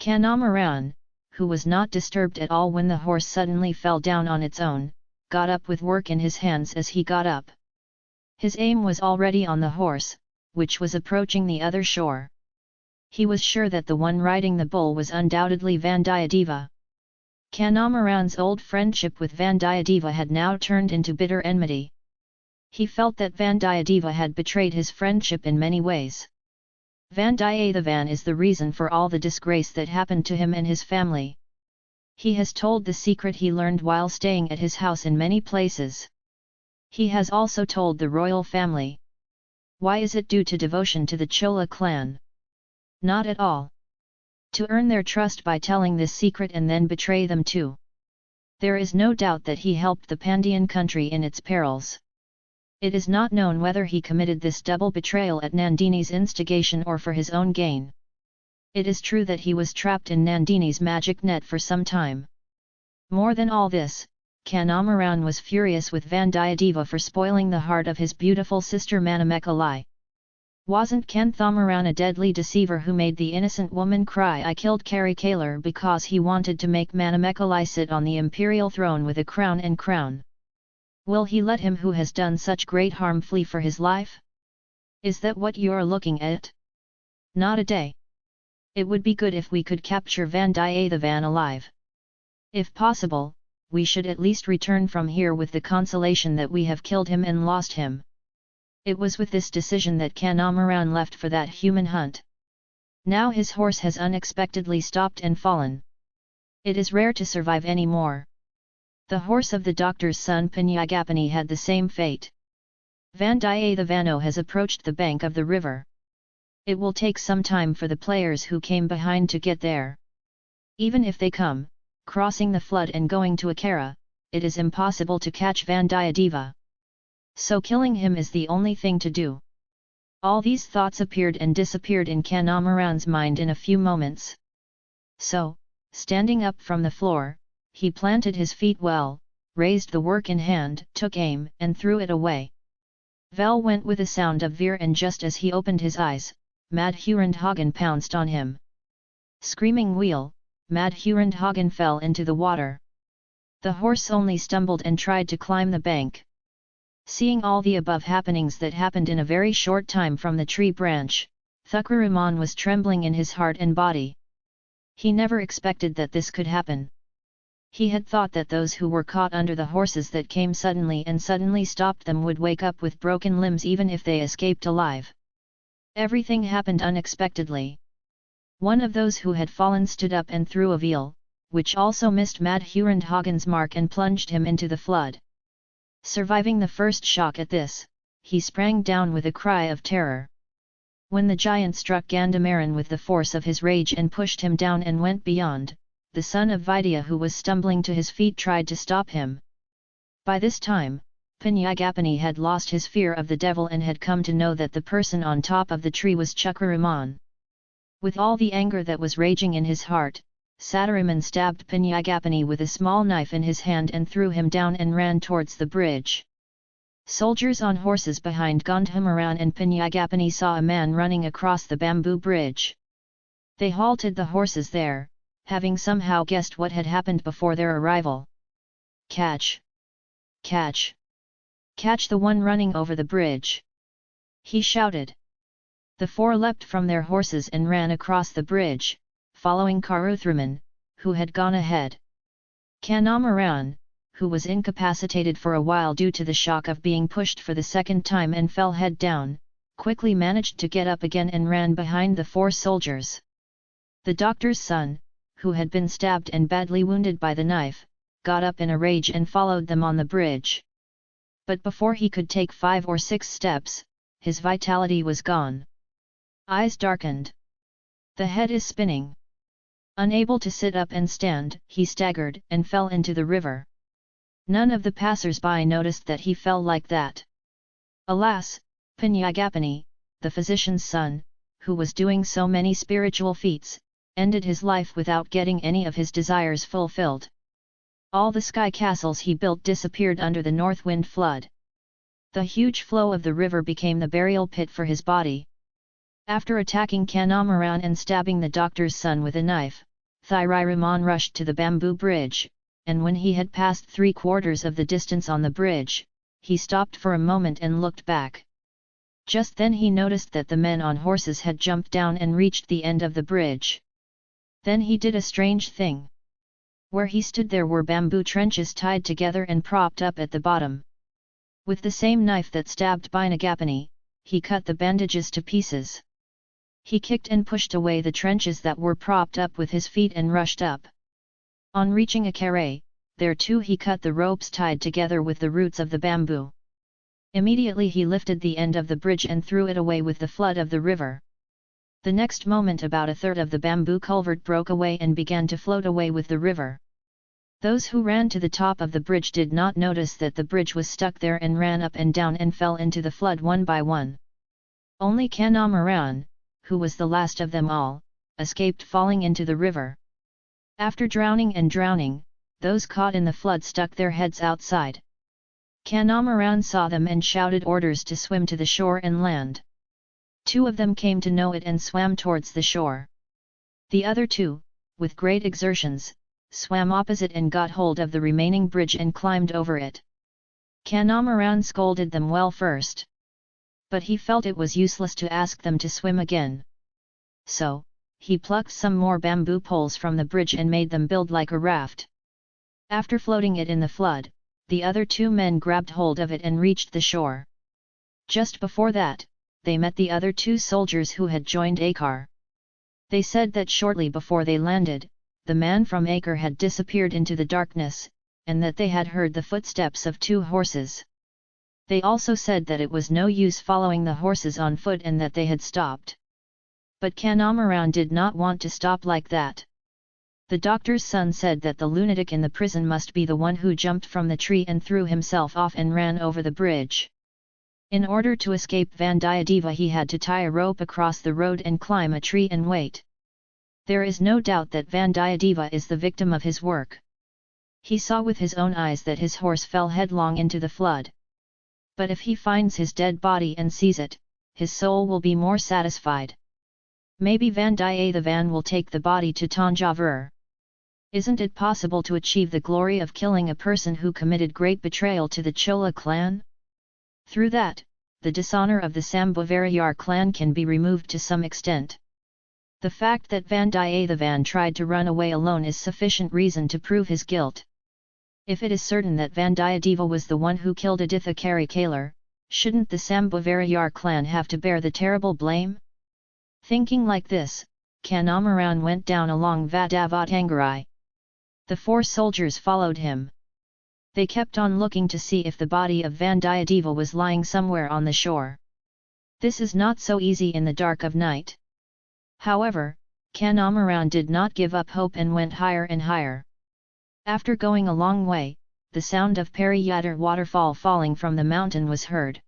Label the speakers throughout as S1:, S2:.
S1: Kanamaran, who was not disturbed at all when the horse suddenly fell down on its own, got up with work in his hands as he got up. His aim was already on the horse, which was approaching the other shore. He was sure that the one riding the bull was undoubtedly Vandiyadeva. Kanamaran's old friendship with Vandiyadeva had now turned into bitter enmity. He felt that Vandiyadeva had betrayed his friendship in many ways. Vandiyathevan is the reason for all the disgrace that happened to him and his family. He has told the secret he learned while staying at his house in many places. He has also told the royal family. Why is it due to devotion to the Chola clan? Not at all. To earn their trust by telling this secret and then betray them too. There is no doubt that he helped the Pandyan country in its perils. It is not known whether he committed this double betrayal at Nandini's instigation or for his own gain. It is true that he was trapped in Nandini's magic net for some time. More than all this, Kanamaran was furious with Vandiyadeva for spoiling the heart of his beautiful sister Manamekalai. Wasn't Kanthamaran a deadly deceiver who made the innocent woman cry I killed Karikalar because he wanted to make Manamekalai sit on the imperial throne with a crown and crown? Will he let him who has done such great harm flee for his life? Is that what you're looking at? Not a day. It would be good if we could capture Vandiyathevan alive. If possible, we should at least return from here with the consolation that we have killed him and lost him. It was with this decision that Kanamaran left for that human hunt. Now his horse has unexpectedly stopped and fallen. It is rare to survive any more. The horse of the doctor's son Pinyagapani had the same fate. Vandiyathavano has approached the bank of the river. It will take some time for the players who came behind to get there. Even if they come, crossing the flood and going to Akara, it is impossible to catch Vandiyadeva. So killing him is the only thing to do. All these thoughts appeared and disappeared in Kanamaran's mind in a few moments. So, standing up from the floor, he planted his feet well, raised the work in hand, took aim, and threw it away. Vel went with a sound of veer and just as he opened his eyes, Madhurandhagen pounced on him. Screaming wheel, Madhurandhagen fell into the water. The horse only stumbled and tried to climb the bank. Seeing all the above happenings that happened in a very short time from the tree branch, Thukkaraman was trembling in his heart and body. He never expected that this could happen. He had thought that those who were caught under the horses that came suddenly and suddenly stopped them would wake up with broken limbs even if they escaped alive. Everything happened unexpectedly. One of those who had fallen stood up and threw a vel, which also missed Madhurandhagen's mark and plunged him into the flood. Surviving the first shock at this, he sprang down with a cry of terror. When the giant struck Gandamaran with the force of his rage and pushed him down and went beyond, the son of Vidya who was stumbling to his feet tried to stop him. By this time, Pinyagapani had lost his fear of the devil and had come to know that the person on top of the tree was Chakraraman. With all the anger that was raging in his heart, Sataraman stabbed Pinyagapani with a small knife in his hand and threw him down and ran towards the bridge. Soldiers on horses behind Gandhamaran and Pinyagapani saw a man running across the bamboo bridge. They halted the horses there, having somehow guessed what had happened before their arrival. Catch! Catch! Catch the one running over the bridge! He shouted. The four leapt from their horses and ran across the bridge, following Karuthraman, who had gone ahead. Kanamaran, who was incapacitated for a while due to the shock of being pushed for the second time and fell head down, quickly managed to get up again and ran behind the four soldiers. The doctor's son, who had been stabbed and badly wounded by the knife, got up in a rage and followed them on the bridge. But before he could take five or six steps, his vitality was gone. Eyes darkened. The head is spinning. Unable to sit up and stand, he staggered and fell into the river. None of the passers-by noticed that he fell like that. Alas, Pinyagapani, the physician's son, who was doing so many spiritual feats, ended his life without getting any of his desires fulfilled. All the sky castles he built disappeared under the north wind flood. The huge flow of the river became the burial pit for his body. After attacking Kanamaran and stabbing the doctor's son with a knife, Thiraman rushed to the bamboo bridge, and when he had passed three quarters of the distance on the bridge, he stopped for a moment and looked back. Just then he noticed that the men on horses had jumped down and reached the end of the bridge. Then he did a strange thing. Where he stood there were bamboo trenches tied together and propped up at the bottom. With the same knife that stabbed Pinyagapani, he cut the bandages to pieces. He kicked and pushed away the trenches that were propped up with his feet and rushed up. On reaching a carré, there too he cut the ropes tied together with the roots of the bamboo. Immediately he lifted the end of the bridge and threw it away with the flood of the river. The next moment about a third of the bamboo culvert broke away and began to float away with the river. Those who ran to the top of the bridge did not notice that the bridge was stuck there and ran up and down and fell into the flood one by one. Only Kanamaran, who was the last of them all, escaped falling into the river. After drowning and drowning, those caught in the flood stuck their heads outside. Kanamaran saw them and shouted orders to swim to the shore and land. Two of them came to know it and swam towards the shore. The other two, with great exertions, swam opposite and got hold of the remaining bridge and climbed over it. Kanamaran scolded them well first. But he felt it was useless to ask them to swim again. So, he plucked some more bamboo poles from the bridge and made them build like a raft. After floating it in the flood, the other two men grabbed hold of it and reached the shore. Just before that, they met the other two soldiers who had joined Akar. They said that shortly before they landed, the man from Acre had disappeared into the darkness, and that they had heard the footsteps of two horses. They also said that it was no use following the horses on foot and that they had stopped. But Kanamaran did not want to stop like that. The doctor's son said that the lunatic in the prison must be the one who jumped from the tree and threw himself off and ran over the bridge. In order to escape Vandiyadeva he had to tie a rope across the road and climb a tree and wait. There is no doubt that Vandiyadeva is the victim of his work. He saw with his own eyes that his horse fell headlong into the flood. But if he finds his dead body and sees it, his soul will be more satisfied. Maybe Vandiyathevan will take the body to Tanjavur. Isn't it possible to achieve the glory of killing a person who committed great betrayal to the Chola clan? Through that, the dishonor of the Sambhavarayar clan can be removed to some extent. The fact that Vandiyathevan tried to run away alone is sufficient reason to prove his guilt. If it is certain that Vandiyadeva was the one who killed Aditha Kari Kalar, shouldn't the Sambhavarayar clan have to bear the terrible blame? Thinking like this, Kanamaran went down along Vadavatangarai. The four soldiers followed him. They kept on looking to see if the body of Vandiyadeva was lying somewhere on the shore. This is not so easy in the dark of night. However, Kanamaran did not give up hope and went higher and higher. After going a long way, the sound of Periyadar waterfall falling from the mountain was heard.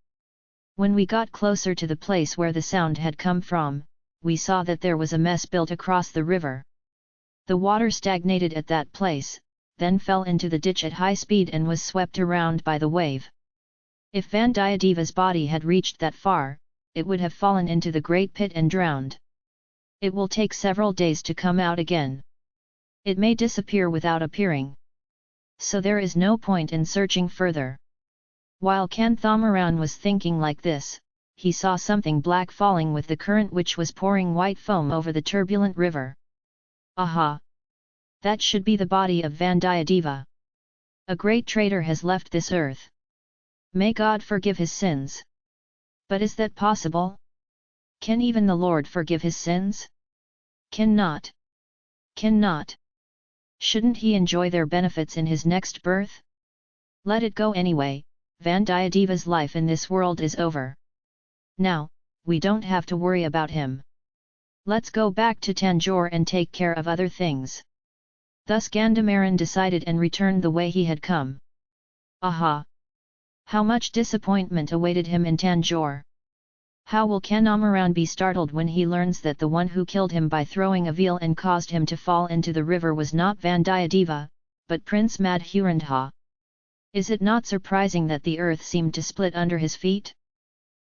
S1: When we got closer to the place where the sound had come from, we saw that there was a mess built across the river. The water stagnated at that place, then fell into the ditch at high speed and was swept around by the wave. If Vandiyadeva's body had reached that far, it would have fallen into the great pit and drowned. It will take several days to come out again. It may disappear without appearing. So there is no point in searching further. While Kanthamaran was thinking like this, he saw something black falling with the current which was pouring white foam over the turbulent river. Aha! That should be the body of Vandiyadeva. A great traitor has left this earth. May God forgive his sins. But is that possible? Can even the Lord forgive his sins? Cannot. Cannot. Shouldn't he enjoy their benefits in his next birth? Let it go anyway, Vandiyadeva's life in this world is over. Now, we don't have to worry about him. Let's go back to Tanjore and take care of other things. Thus Gandhamaran decided and returned the way he had come. Aha! How much disappointment awaited him in Tanjore! How will Kanamaran be startled when he learns that the one who killed him by throwing a vel and caused him to fall into the river was not Vandiyadeva, but Prince Madhurandha? Is it not surprising that the earth seemed to split under his feet?